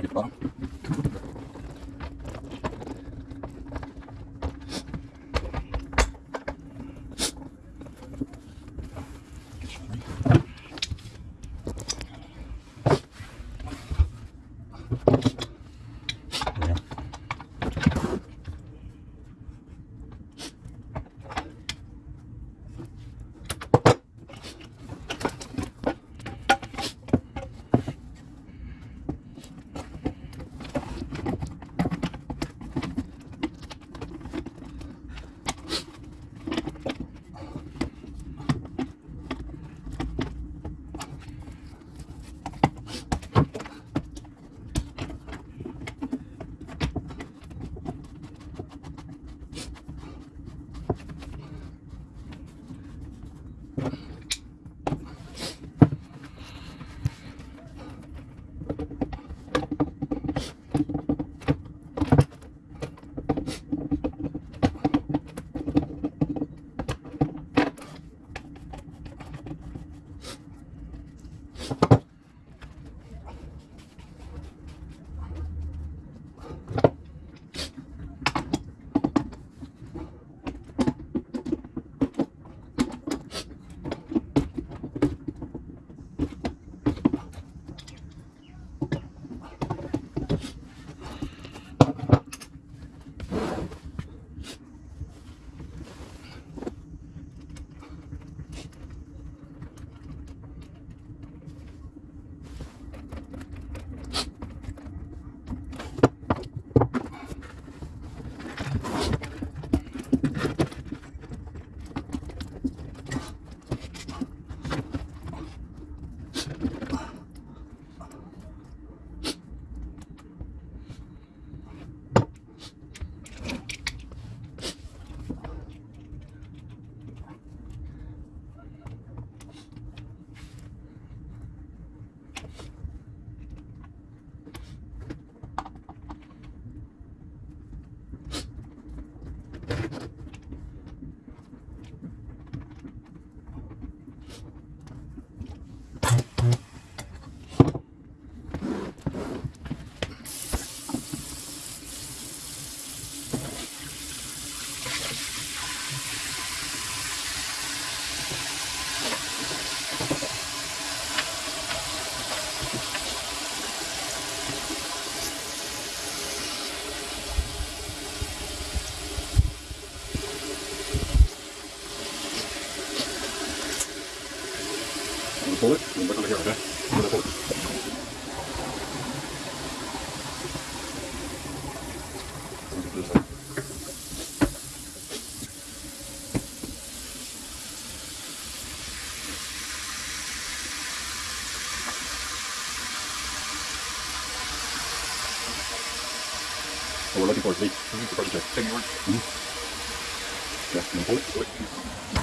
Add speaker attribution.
Speaker 1: 저리가 gonna pull it. and Look over here, okay? I'm gonna pull it. Look at this side. What we're looking for is hard to check.
Speaker 2: Take me word.
Speaker 1: Mm-hmm. Yeah, pull it. Pull it.